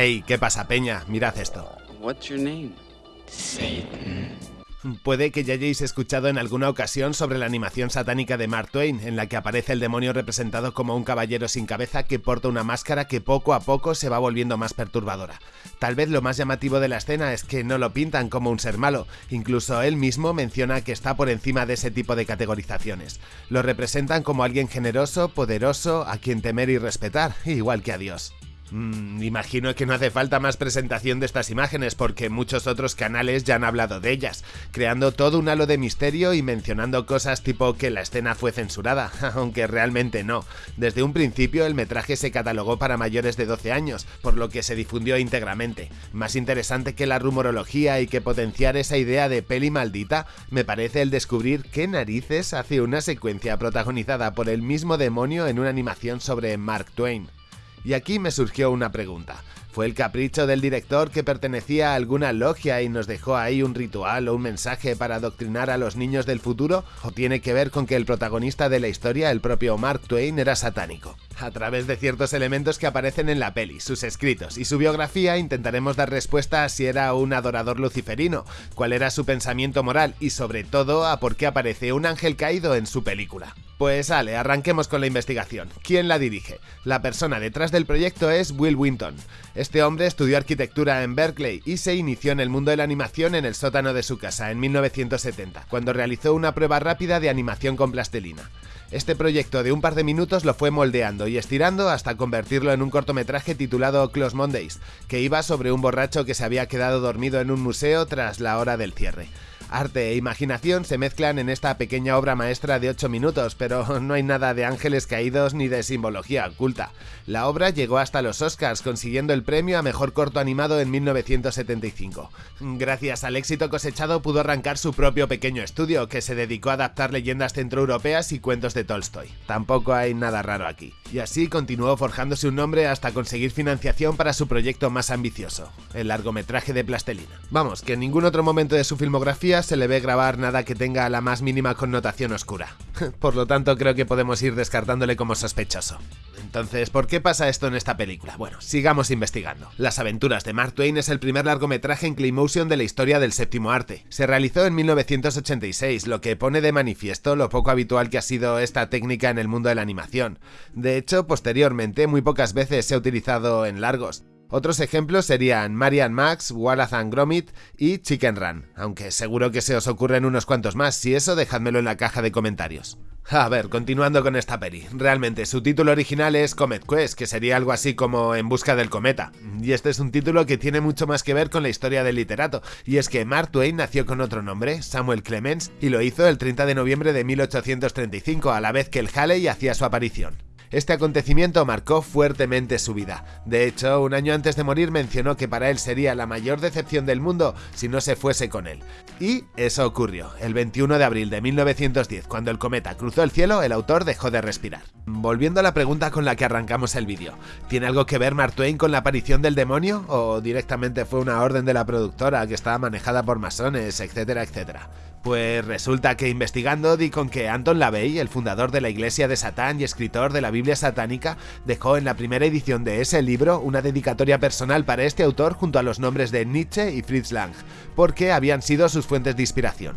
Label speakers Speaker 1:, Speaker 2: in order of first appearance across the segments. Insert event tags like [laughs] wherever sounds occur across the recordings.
Speaker 1: Hey, ¿qué pasa, Peña? Mirad esto.
Speaker 2: What's your name? Satan.
Speaker 1: Puede que ya hayáis escuchado en alguna ocasión sobre la animación satánica de Mark Twain, en la que aparece el demonio representado como un caballero sin cabeza que porta una máscara que poco a poco se va volviendo más perturbadora. Tal vez lo más llamativo de la escena es que no lo pintan como un ser malo, incluso él mismo menciona que está por encima de ese tipo de categorizaciones. Lo representan como alguien generoso, poderoso, a quien temer y respetar, igual que a Dios. Mm, imagino que no hace falta más presentación de estas imágenes porque muchos otros canales ya han hablado de ellas, creando todo un halo de misterio y mencionando cosas tipo que la escena fue censurada, [laughs] aunque realmente no. Desde un principio el metraje se catalogó para mayores de 12 años, por lo que se difundió íntegramente. Más interesante que la rumorología y que potenciar esa idea de peli maldita, me parece el descubrir qué narices hace una secuencia protagonizada por el mismo demonio en una animación sobre Mark Twain. Y aquí me surgió una pregunta. ¿Fue el capricho del director que pertenecía a alguna logia y nos dejó ahí un ritual o un mensaje para adoctrinar a los niños del futuro? ¿O tiene que ver con que el protagonista de la historia, el propio Mark Twain, era satánico? A través de ciertos elementos que aparecen en la peli, sus escritos y su biografía intentaremos dar respuesta a si era un adorador luciferino, cuál era su pensamiento moral y sobre todo a por qué aparece un ángel caído en su película. Pues vale, arranquemos con la investigación. ¿Quién la dirige? La persona detrás del proyecto es Will Winton. Este hombre estudió arquitectura en Berkeley y se inició en el mundo de la animación en el sótano de su casa en 1970, cuando realizó una prueba rápida de animación con plastilina. Este proyecto de un par de minutos lo fue moldeando y estirando hasta convertirlo en un cortometraje titulado Close Mondays, que iba sobre un borracho que se había quedado dormido en un museo tras la hora del cierre. Arte e imaginación se mezclan en esta pequeña obra maestra de 8 minutos, pero [laughs] no hay nada de ángeles caídos ni de simbología oculta. La obra llegó hasta los Oscars, consiguiendo el premio a Mejor Corto Animado en 1975. Gracias al éxito cosechado pudo arrancar su propio pequeño estudio, que se dedicó a adaptar leyendas centroeuropeas y cuentos de Tolstoy. Tampoco hay nada raro aquí. Y así continuó forjándose un nombre hasta conseguir financiación para su proyecto más ambicioso, el largometraje de Plastelina. Vamos, que en ningún otro momento de su filmografía se le ve grabar nada que tenga la más mínima connotación oscura. [laughs] Por lo tanto, creo que podemos ir descartándole como sospechoso. Entonces, ¿por qué pasa esto en esta película? Bueno, sigamos investigando. Las aventuras de Mark Twain es el primer largometraje en Claymotion de la historia del séptimo arte. Se realizó en 1986, lo que pone de manifiesto lo poco habitual que ha sido esta técnica en el mundo de la animación. De hecho, posteriormente, muy pocas veces se ha utilizado en largos. Otros ejemplos serían Marian Max, Wallace and Gromit y Chicken Run, aunque seguro que se os ocurren unos cuantos más, si eso dejádmelo en la caja de comentarios. A ver, continuando con esta peli, realmente su título original es Comet Quest, que sería algo así como En busca del cometa, y este es un título que tiene mucho más que ver con la historia del literato, y es que Mark Twain nació con otro nombre, Samuel Clemens, y lo hizo el 30 de noviembre de 1835, a la vez que el Halley hacía su aparición. Este acontecimiento marcó fuertemente su vida. De hecho, un año antes de morir mencionó que para él sería la mayor decepción del mundo si no se fuese con él. Y eso ocurrió. El 21 de abril de 1910, cuando el cometa cruzó el cielo, el autor dejó de respirar. Volviendo a la pregunta con la que arrancamos el vídeo, ¿tiene algo que ver Mark Twain con la aparición del demonio? ¿O directamente fue una orden de la productora que estaba manejada por masones, etcétera, etcétera? Pues resulta que investigando di con que Anton LaVey, el fundador de la Iglesia de Satán y escritor de la Biblia satánica, dejó en la primera edición de ese libro una dedicatoria personal para este autor junto a los nombres de Nietzsche y Fritz Lang, porque habían sido sus fuentes de inspiración.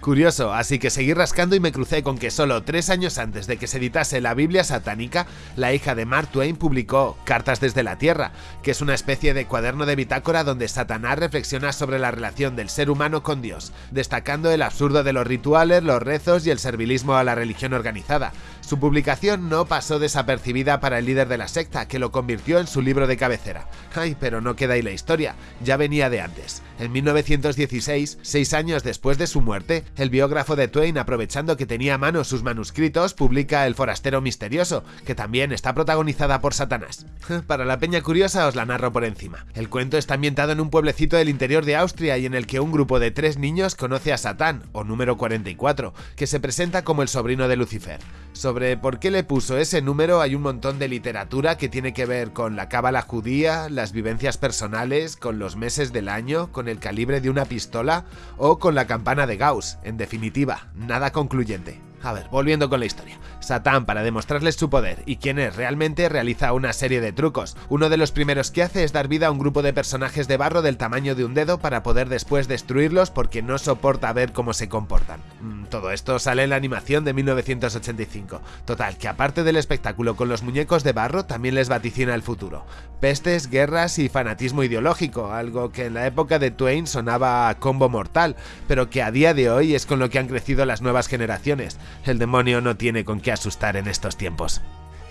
Speaker 1: Curioso, así que seguí rascando y me crucé con que solo tres años antes de que se editase la Biblia satánica, la hija de Mark Twain publicó Cartas desde la Tierra, que es una especie de cuaderno de bitácora donde Satanás reflexiona sobre la relación del ser humano con Dios, destacando el absurdo de los rituales, los rezos y el servilismo a la religión organizada. Su publicación no pasó desapercibida para el líder de la secta, que lo convirtió en su libro de cabecera. Ay, pero no queda ahí la historia, ya venía de antes. En 1916, seis años después de su muerte, el biógrafo de Twain, aprovechando que tenía a mano sus manuscritos, publica El forastero misterioso, que también está protagonizada por Satanás. [laughs] Para la peña curiosa os la narro por encima. El cuento está ambientado en un pueblecito del interior de Austria y en el que un grupo de tres niños conoce a O número 44, que se presenta como el sobrino de Lucifer. Sobre por qué le puso ese número hay un montón de literatura que tiene que ver con la cábala judía, las vivencias personales, con los meses del año, con el calibre de una pistola o con la campana de Gauss. En definitiva, nada concluyente. A ver, volviendo con la historia. Satán, para demostrarles su poder y quién es realmente, realiza una serie de trucos. Uno de los primeros que hace es dar vida a un grupo de personajes de barro del tamaño de un dedo para poder después destruirlos porque no soporta ver cómo se comportan. Mm, todo esto sale en la animación de 1985. Total, que aparte del espectáculo con los muñecos de barro, también les vaticina el futuro. Pestes, guerras y fanatismo ideológico, algo que en la época de Twain sonaba combo mortal, pero que a día de hoy es con lo que han crecido las nuevas generaciones. El demonio no tiene con qué asustar en estos tiempos.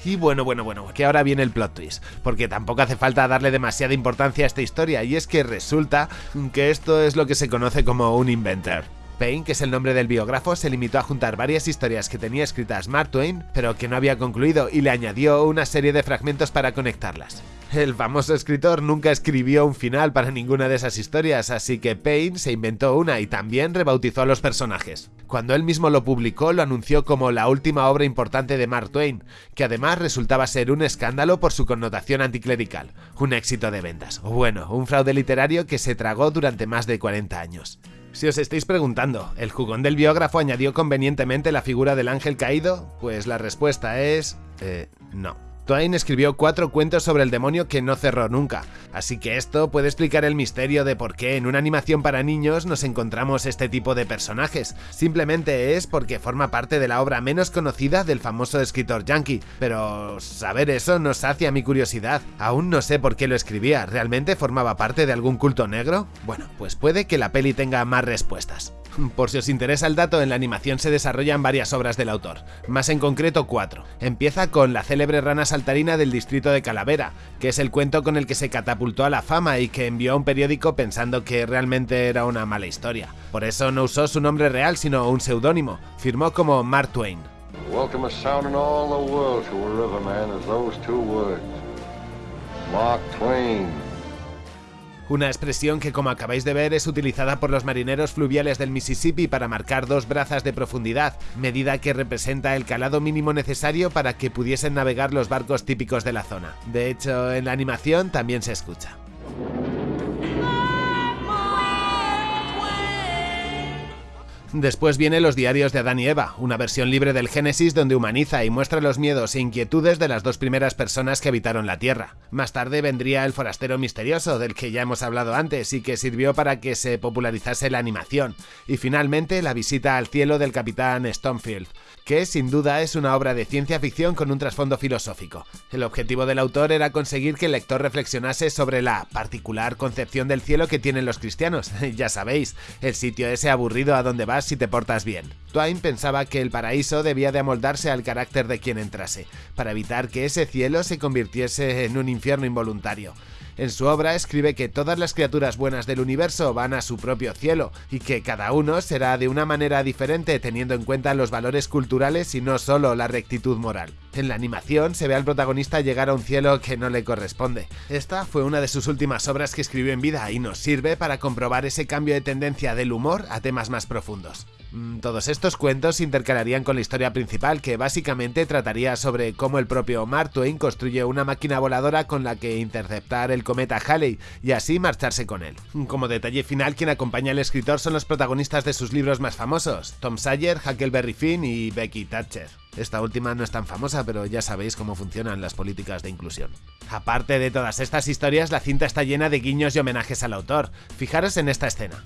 Speaker 1: Y bueno, bueno, bueno, que ahora viene el plot twist, porque tampoco hace falta darle demasiada importancia a esta historia, y es que resulta que esto es lo que se conoce como un inventor. Payne, que es el nombre del biógrafo, se limitó a juntar varias historias que tenía escritas Mark Twain, pero que no había concluido, y le añadió una serie de fragmentos para conectarlas. El famoso escritor nunca escribió un final para ninguna de esas historias, así que Payne se inventó una y también rebautizó a los personajes. Cuando él mismo lo publicó, lo anunció como la última obra importante de Mark Twain, que además resultaba ser un escándalo por su connotación anticlerical, un éxito de ventas, o bueno, un fraude literario que se tragó durante más de 40 años. Si os estáis preguntando, ¿el jugón del biógrafo añadió convenientemente la figura del ángel caído? Pues la respuesta es... Eh, no. Twain escribió cuatro cuentos sobre el demonio que no cerró nunca, así que esto puede explicar el misterio de por qué en una animación para niños nos encontramos este tipo de personajes. Simplemente es porque forma parte de la obra menos conocida del famoso escritor yankee, pero saber eso nos sacia mi curiosidad. Aún no sé por qué lo escribía, ¿realmente formaba parte de algún culto negro? Bueno, pues puede que la peli tenga más respuestas. Por si os interesa el dato, en la animación se desarrollan varias obras del autor, más en concreto cuatro. Empieza con la célebre rana saltarina del distrito de Calavera, que es el cuento con el que se catapultó a la fama y que envió a un periódico pensando que realmente era una mala historia. Por eso no usó su nombre real, sino un seudónimo. Firmó como Mark Twain. Mark Twain. Una expresión que como acabáis de ver es utilizada por los marineros fluviales del Mississippi para marcar dos brazas de profundidad, medida que representa el calado mínimo necesario para que pudiesen navegar los barcos típicos de la zona. De hecho, en la animación también se escucha. Después viene Los diarios de Adán y Eva, una versión libre del Génesis donde humaniza y muestra los miedos e inquietudes de las dos primeras personas que habitaron la Tierra. Más tarde vendría El forastero misterioso, del que ya hemos hablado antes y que sirvió para que se popularizase la animación. Y finalmente La visita al cielo del capitán Stonefield, que sin duda es una obra de ciencia ficción con un trasfondo filosófico. El objetivo del autor era conseguir que el lector reflexionase sobre la particular concepción del cielo que tienen los cristianos. [laughs] ya sabéis, el sitio ese aburrido a donde vas si te portas bien. Twain pensaba que el paraíso debía de amoldarse al carácter de quien entrase, para evitar que ese cielo se convirtiese en un infierno involuntario. En su obra escribe que todas las criaturas buenas del universo van a su propio cielo y que cada uno será de una manera diferente teniendo en cuenta los valores culturales y no solo la rectitud moral. En la animación se ve al protagonista llegar a un cielo que no le corresponde. Esta fue una de sus últimas obras que escribió en vida y nos sirve para comprobar ese cambio de tendencia del humor a temas más profundos. Mm, todos estos cuentos se intercalarían con la historia principal que básicamente trataría sobre cómo el propio Mark Twain construye una máquina voladora con la que interceptar el cometa Halley y así marcharse con él. Como detalle final, quien acompaña al escritor son los protagonistas de sus libros más famosos, Tom Sawyer, Huckleberry Finn y Becky Thatcher. Esta última no es tan famosa, pero ya sabéis cómo funcionan las políticas de inclusión. Aparte de todas estas historias, la cinta está llena de guiños y homenajes al autor. Fijaros en esta escena.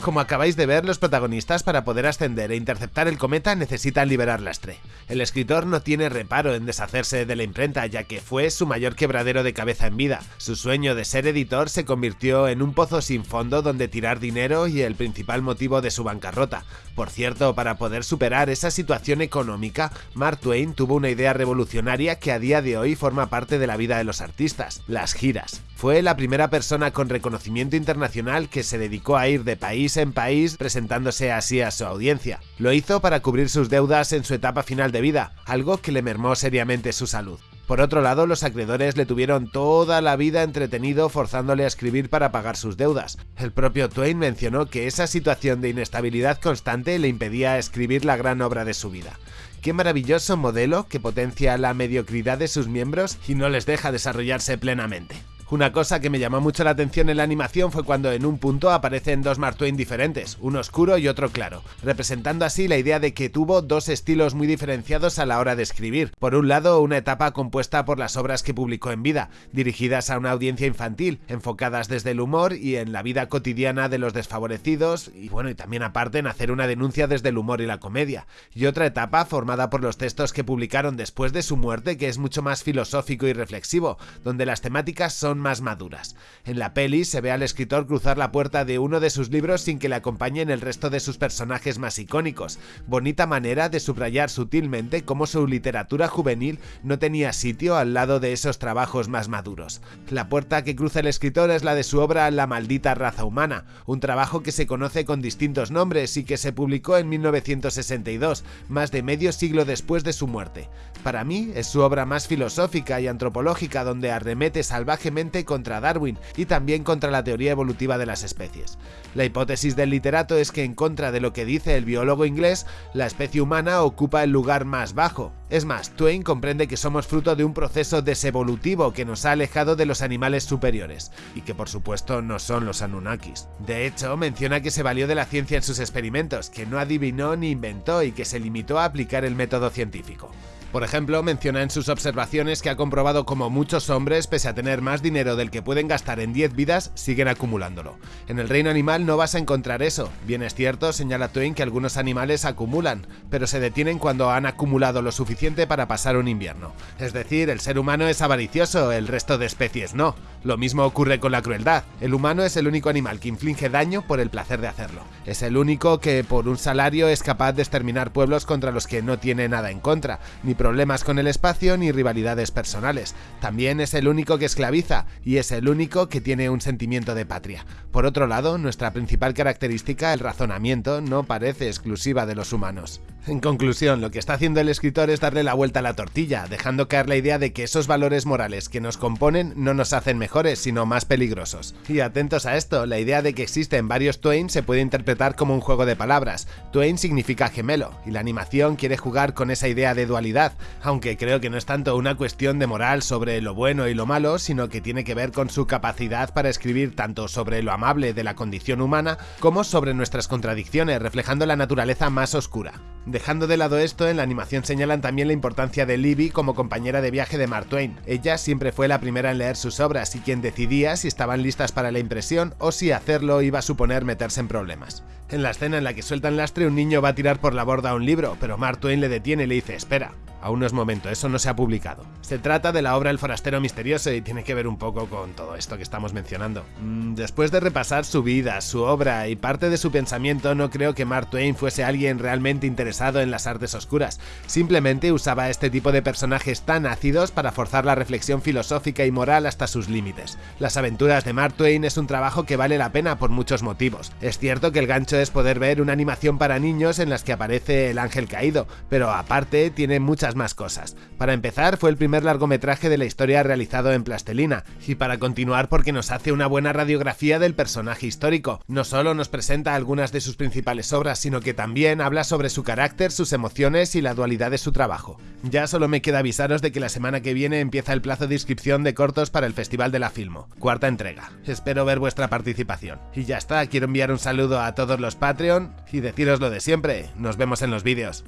Speaker 1: Como acabáis de ver, los protagonistas para poder ascender e interceptar el cometa necesitan liberar lastre. El escritor no tiene reparo en deshacerse de la imprenta ya que fue su mayor quebradero de cabeza en vida. Su sueño de ser editor se convirtió en un pozo sin fondo donde tirar dinero y el principal motivo de su bancarrota. Por cierto, para poder superar esa situación económica, Mark Twain tuvo una idea revolucionaria que a día de hoy forma parte de la vida de los artistas, las giras. Fue la primera persona con reconocimiento internacional que se dedicó a ir de país en país presentándose así a su audiencia. Lo hizo para cubrir sus deudas en su etapa final de vida, algo que le mermó seriamente su salud. Por otro lado, los acreedores le tuvieron toda la vida entretenido forzándole a escribir para pagar sus deudas. El propio Twain mencionó que esa situación de inestabilidad constante le impedía escribir la gran obra de su vida. Qué maravilloso modelo que potencia la mediocridad de sus miembros y no les deja desarrollarse plenamente. Una cosa que me llamó mucho la atención en la animación fue cuando en un punto aparecen dos Mark Twain diferentes, uno oscuro y otro claro, representando así la idea de que tuvo dos estilos muy diferenciados a la hora de escribir. Por un lado, una etapa compuesta por las obras que publicó en vida, dirigidas a una audiencia infantil, enfocadas desde el humor y en la vida cotidiana de los desfavorecidos, y bueno, y también aparte en hacer una denuncia desde el humor y la comedia. Y otra etapa formada por los textos que publicaron después de su muerte, que es mucho más filosófico y reflexivo, donde las temáticas son más maduras. En la peli se ve al escritor cruzar la puerta de uno de sus libros sin que le acompañen el resto de sus personajes más icónicos. Bonita manera de subrayar sutilmente cómo su literatura juvenil no tenía sitio al lado de esos trabajos más maduros. La puerta que cruza el escritor es la de su obra La maldita raza humana, un trabajo que se conoce con distintos nombres y que se publicó en 1962, más de medio siglo después de su muerte. Para mí es su obra más filosófica y antropológica donde arremete salvajemente contra Darwin y también contra la teoría evolutiva de las especies. La hipótesis del literato es que en contra de lo que dice el biólogo inglés, la especie humana ocupa el lugar más bajo. Es más, Twain comprende que somos fruto de un proceso desevolutivo que nos ha alejado de los animales superiores, y que por supuesto no son los Anunnakis. De hecho, menciona que se valió de la ciencia en sus experimentos, que no adivinó ni inventó y que se limitó a aplicar el método científico. Por ejemplo, menciona en sus observaciones que ha comprobado como muchos hombres, pese a tener más dinero del que pueden gastar en 10 vidas, siguen acumulándolo. En el reino animal no vas a encontrar eso. Bien es cierto, señala Twain que algunos animales acumulan, pero se detienen cuando han acumulado lo suficiente para pasar un invierno. Es decir, el ser humano es avaricioso, el resto de especies no. Lo mismo ocurre con la crueldad. El humano es el único animal que inflige daño por el placer de hacerlo. Es el único que por un salario es capaz de exterminar pueblos contra los que no tiene nada en contra, ni problemas con el espacio ni rivalidades personales. También es el único que esclaviza y es el único que tiene un sentimiento de patria. Por otro lado, nuestra principal característica, el razonamiento, no parece exclusiva de los humanos. En conclusión, lo que está haciendo el escritor es darle la vuelta a la tortilla, dejando caer la idea de que esos valores morales que nos componen no nos hacen mejores, sino más peligrosos. Y atentos a esto, la idea de que existen varios Twain se puede interpretar como un juego de palabras. Twain significa gemelo, y la animación quiere jugar con esa idea de dualidad, aunque creo que no es tanto una cuestión de moral sobre lo bueno y lo malo, sino que tiene que ver con su capacidad para escribir tanto sobre lo amable de la condición humana como sobre nuestras contradicciones, reflejando la naturaleza más oscura. Dejando de lado esto, en la animación señalan también la importancia de Libby como compañera de viaje de Mark Twain. Ella siempre fue la primera en leer sus obras y quien decidía si estaban listas para la impresión o si hacerlo iba a suponer meterse en problemas. En la escena en la que sueltan lastre, un niño va a tirar por la borda un libro, pero Mark Twain le detiene y le dice, espera, Aún no es momento, eso no se ha publicado. Se trata de la obra El forastero misterioso y tiene que ver un poco con todo esto que estamos mencionando. Mm, después de repasar su vida, su obra y parte de su pensamiento, no creo que Mark Twain fuese alguien realmente interesado en las artes oscuras. Simplemente usaba este tipo de personajes tan ácidos para forzar la reflexión filosófica y moral hasta sus límites. Las aventuras de Mark Twain es un trabajo que vale la pena por muchos motivos. Es cierto que el gancho poder ver una animación para niños en las que aparece el ángel caído, pero aparte tiene muchas más cosas. Para empezar, fue el primer largometraje de la historia realizado en plastelina, y para continuar porque nos hace una buena radiografía del personaje histórico. No solo nos presenta algunas de sus principales obras, sino que también habla sobre su carácter, sus emociones y la dualidad de su trabajo. Ya solo me queda avisaros de que la semana que viene empieza el plazo de inscripción de cortos para el Festival de la Filmo, cuarta entrega. Espero ver vuestra participación. Y ya está, quiero enviar un saludo a todos los Patreon y deciros lo de siempre, nos vemos en los vídeos.